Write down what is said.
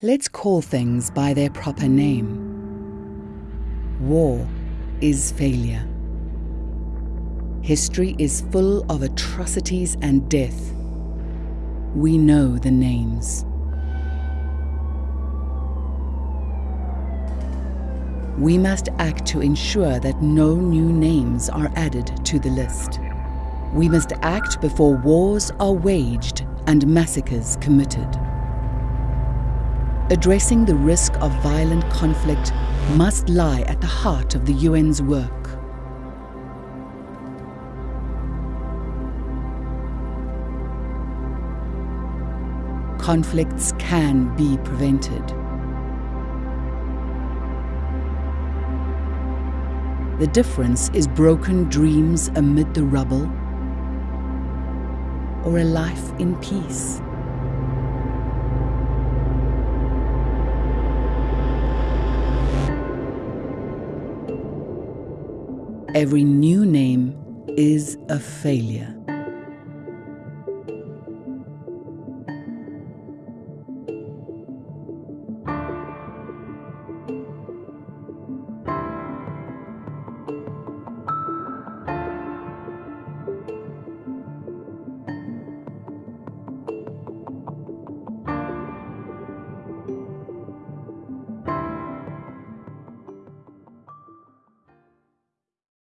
Let's call things by their proper name. War is failure. History is full of atrocities and death. We know the names. We must act to ensure that no new names are added to the list. We must act before wars are waged and massacres committed. Addressing the risk of violent conflict must lie at the heart of the UN's work. Conflicts can be prevented. The difference is broken dreams amid the rubble or a life in peace. Every new name is a failure.